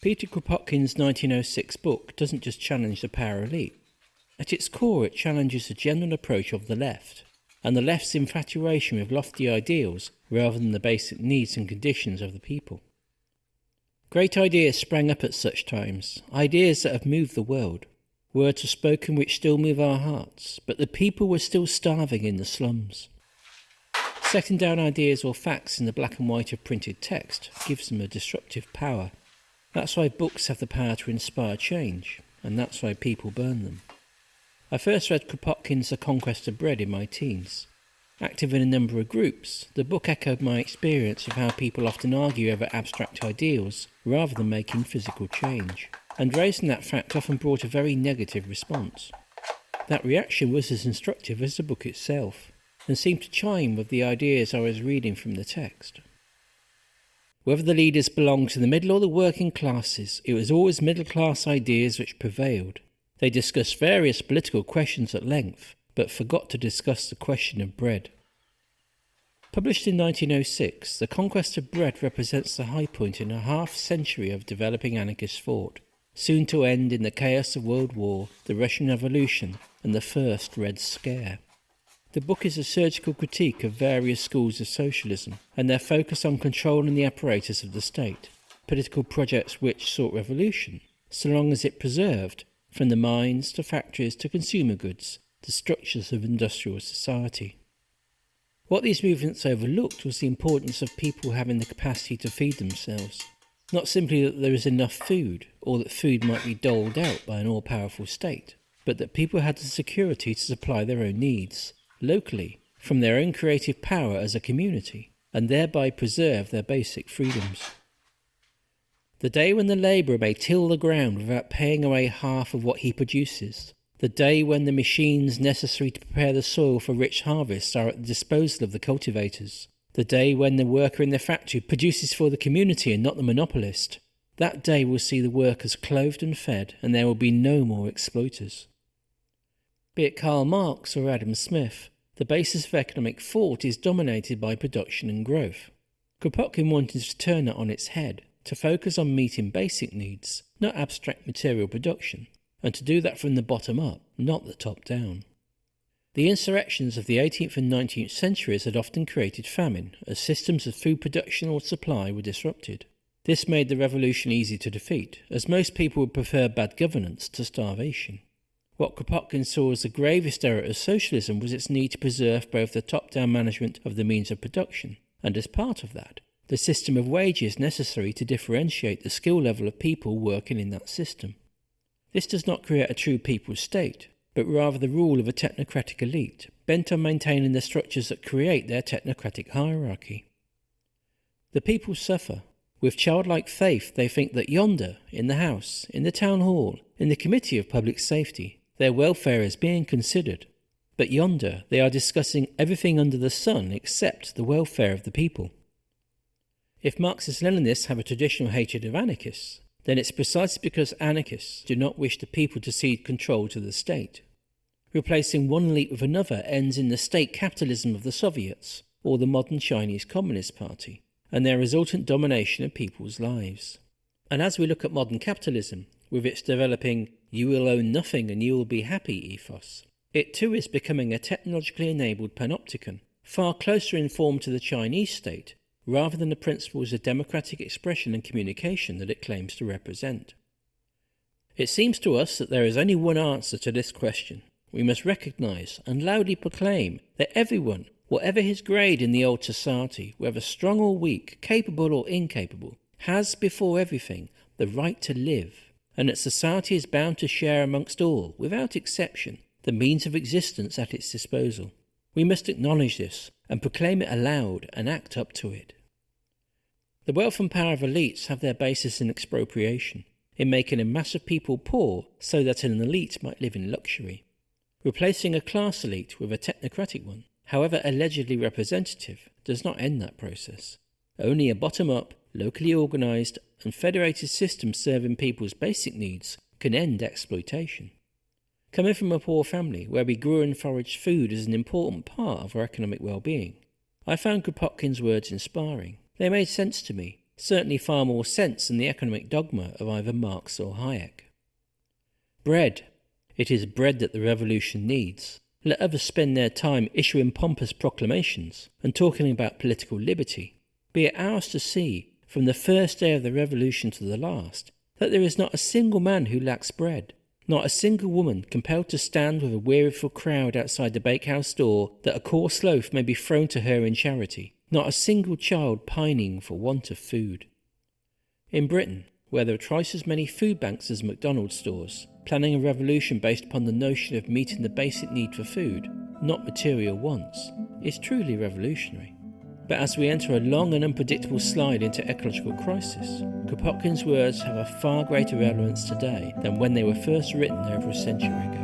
Peter Kropotkin's 1906 book doesn't just challenge the power elite. At its core, it challenges the general approach of the left, and the left's infatuation with lofty ideals rather than the basic needs and conditions of the people. Great ideas sprang up at such times, ideas that have moved the world. Words were spoken which still move our hearts, but the people were still starving in the slums. Setting down ideas or facts in the black and white of printed text gives them a disruptive power. That's why books have the power to inspire change, and that's why people burn them. I first read Kropotkin's The Conquest of Bread in my teens. Active in a number of groups, the book echoed my experience of how people often argue over abstract ideals rather than making physical change, and raising that fact often brought a very negative response. That reaction was as instructive as the book itself, and seemed to chime with the ideas I was reading from the text. Whether the leaders belonged to the middle or the working classes, it was always middle class ideas which prevailed. They discussed various political questions at length, but forgot to discuss the question of bread. Published in 1906, The Conquest of Bread represents the high point in a half century of developing anarchist thought, soon to end in the chaos of World War, the Russian Revolution, and the First Red Scare. The book is a surgical critique of various schools of socialism and their focus on controlling the apparatus of the state, political projects which sought revolution, so long as it preserved, from the mines to factories to consumer goods, the structures of industrial society. What these movements overlooked was the importance of people having the capacity to feed themselves. Not simply that there is enough food, or that food might be doled out by an all powerful state, but that people had the security to supply their own needs, locally from their own creative power as a community and thereby preserve their basic freedoms. The day when the labourer may till the ground without paying away half of what he produces, the day when the machines necessary to prepare the soil for rich harvests are at the disposal of the cultivators, the day when the worker in the factory produces for the community and not the monopolist, that day will see the workers clothed and fed and there will be no more exploiters. Be it Karl Marx or Adam Smith, the basis of economic thought is dominated by production and growth. Kropotkin wanted to turn it on its head, to focus on meeting basic needs, not abstract material production, and to do that from the bottom up, not the top down. The insurrections of the 18th and 19th centuries had often created famine, as systems of food production or supply were disrupted. This made the revolution easy to defeat, as most people would prefer bad governance to starvation. What Kropotkin saw as the gravest error of socialism was its need to preserve both the top-down management of the means of production, and as part of that, the system of wages necessary to differentiate the skill level of people working in that system. This does not create a true people's state, but rather the rule of a technocratic elite, bent on maintaining the structures that create their technocratic hierarchy. The people suffer. With childlike faith, they think that yonder, in the House, in the Town Hall, in the Committee of Public Safety, their welfare is being considered, but yonder they are discussing everything under the sun except the welfare of the people. If Marxist Leninists have a traditional hatred of anarchists, then it's precisely because anarchists do not wish the people to cede control to the state. Replacing one elite with another ends in the state capitalism of the Soviets or the modern Chinese Communist Party, and their resultant domination of people's lives. And as we look at modern capitalism, with its developing you will own nothing and you will be happy ethos. It too is becoming a technologically enabled panopticon, far closer in form to the Chinese state, rather than the principles of democratic expression and communication that it claims to represent. It seems to us that there is only one answer to this question. We must recognize and loudly proclaim that everyone, whatever his grade in the old society, whether strong or weak, capable or incapable, has before everything the right to live and that society is bound to share amongst all, without exception, the means of existence at its disposal. We must acknowledge this and proclaim it aloud and act up to it. The wealth and power of elites have their basis in expropriation, in making a mass of people poor so that an elite might live in luxury. Replacing a class elite with a technocratic one, however allegedly representative, does not end that process. Only a bottom-up, locally organised and federated system serving people's basic needs can end exploitation. Coming from a poor family where we grew and foraged food as an important part of our economic well-being, I found Kropotkin's words inspiring. They made sense to me, certainly far more sense than the economic dogma of either Marx or Hayek. Bread. It is bread that the revolution needs. Let others spend their time issuing pompous proclamations and talking about political liberty. Be it ours to see, from the first day of the revolution to the last, that there is not a single man who lacks bread, not a single woman compelled to stand with a weariful crowd outside the bakehouse door that a coarse loaf may be thrown to her in charity, not a single child pining for want of food. In Britain, where there are twice as many food banks as McDonald's stores, planning a revolution based upon the notion of meeting the basic need for food, not material wants, is truly revolutionary. But as we enter a long and unpredictable slide into ecological crisis, Kropotkin's words have a far greater relevance today than when they were first written over a century ago.